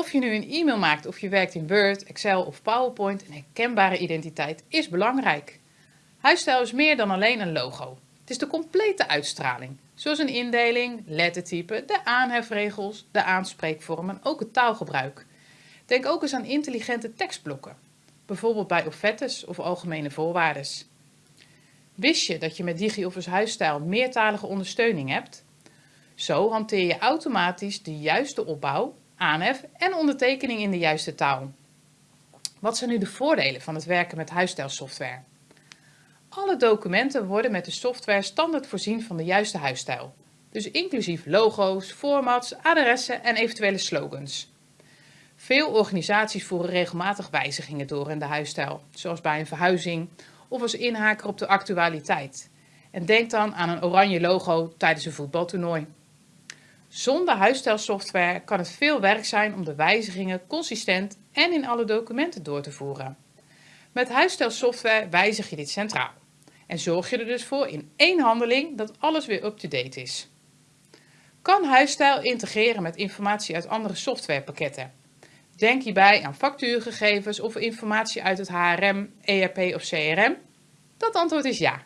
Of je nu een e-mail maakt of je werkt in Word, Excel of PowerPoint, een herkenbare identiteit is belangrijk. Huisstijl is meer dan alleen een logo. Het is de complete uitstraling, zoals een indeling, lettertype, de aanhefregels, de aanspreekvorm en ook het taalgebruik. Denk ook eens aan intelligente tekstblokken, bijvoorbeeld bij offertes of algemene voorwaarden. Wist je dat je met DigiOffice Huisstijl meertalige ondersteuning hebt? Zo hanteer je automatisch de juiste opbouw, aanhef en ondertekening in de juiste taal. Wat zijn nu de voordelen van het werken met huisstijlsoftware? Alle documenten worden met de software standaard voorzien van de juiste huisstijl. Dus inclusief logo's, formats, adressen en eventuele slogans. Veel organisaties voeren regelmatig wijzigingen door in de huisstijl, zoals bij een verhuizing of als inhaker op de actualiteit. En denk dan aan een oranje logo tijdens een voetbaltoernooi. Zonder huisstijlsoftware kan het veel werk zijn om de wijzigingen consistent en in alle documenten door te voeren. Met huisstijlsoftware wijzig je dit centraal en zorg je er dus voor in één handeling dat alles weer up-to-date is. Kan Huisstijl integreren met informatie uit andere softwarepakketten? Denk hierbij aan factuurgegevens of informatie uit het HRM, ERP of CRM? Dat antwoord is ja.